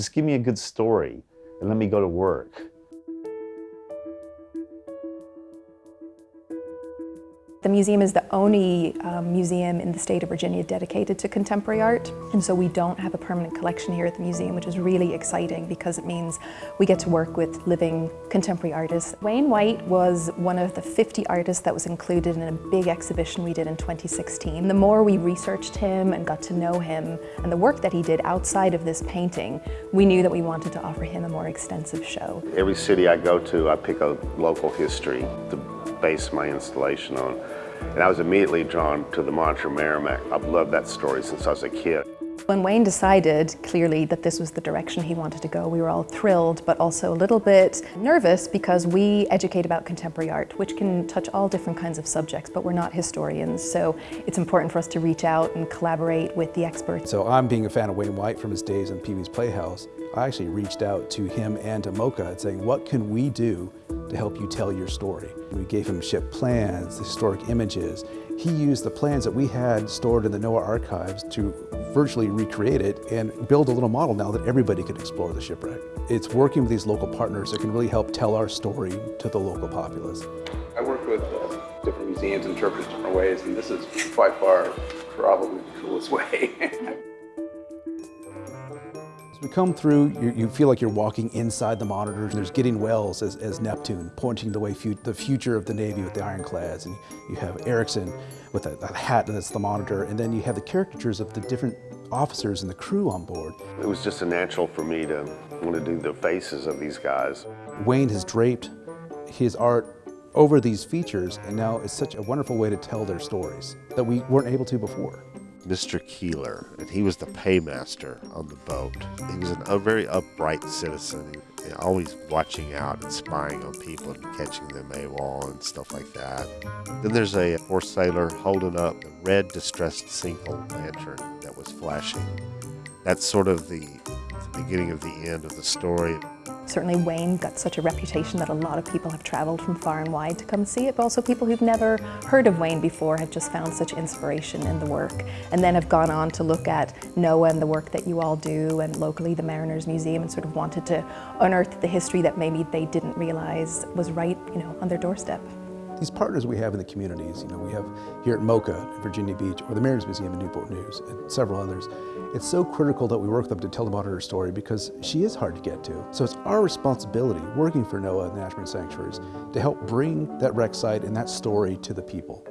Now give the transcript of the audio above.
Just give me a good story and let me go to work. The museum is the only um, museum in the state of Virginia dedicated to contemporary art and so we don't have a permanent collection here at the museum which is really exciting because it means we get to work with living contemporary artists. Wayne White was one of the 50 artists that was included in a big exhibition we did in 2016. The more we researched him and got to know him and the work that he did outside of this painting, we knew that we wanted to offer him a more extensive show. Every city I go to, I pick a local history to base my installation on. And I was immediately drawn to the Monitor Merrimack. I've loved that story since I was a kid. When Wayne decided clearly that this was the direction he wanted to go, we were all thrilled, but also a little bit nervous because we educate about contemporary art, which can touch all different kinds of subjects, but we're not historians. So it's important for us to reach out and collaborate with the experts. So I'm being a fan of Wayne White from his days in Pee Wee's Playhouse. I actually reached out to him and to MoCA saying, what can we do to help you tell your story? We gave him ship plans, historic images. He used the plans that we had stored in the NOAA archives to virtually recreate it and build a little model now that everybody could explore the shipwreck. It's working with these local partners that can really help tell our story to the local populace. I work with uh, different museums, interpret different ways, and this is by far probably the coolest way. We come through, you, you, feel like you're walking inside the monitors. There's Gideon Welles as, as Neptune, pointing the way fu the future of the Navy with the ironclads. And you have Ericsson with a, a hat that's the monitor. And then you have the caricatures of the different officers and the crew on board. It was just a natural for me to want to do the faces of these guys. Wayne has draped his art over these features, and now it's such a wonderful way to tell their stories that we weren't able to before. Mr. Keeler, and he was the paymaster on the boat. He was an, a very upright citizen, always watching out and spying on people and catching them AWOL and stuff like that. Then there's a poor sailor holding up a red distressed sinkhole lantern that was flashing. That's sort of the, the beginning of the end of the story. Certainly Wayne got such a reputation that a lot of people have traveled from far and wide to come see it, but also people who've never heard of Wayne before have just found such inspiration in the work and then have gone on to look at NOAA and the work that you all do and locally the Mariners Museum and sort of wanted to unearth the history that maybe they didn't realize was right you know, on their doorstep. These partners we have in the communities, you know, we have here at MoCA in Virginia Beach or the Mariners Museum in Newport News and several others. It's so critical that we work with them to tell the monitor story because she is hard to get to. So it's our responsibility, working for NOAA and the National Marine Sanctuaries, to help bring that wreck site and that story to the people.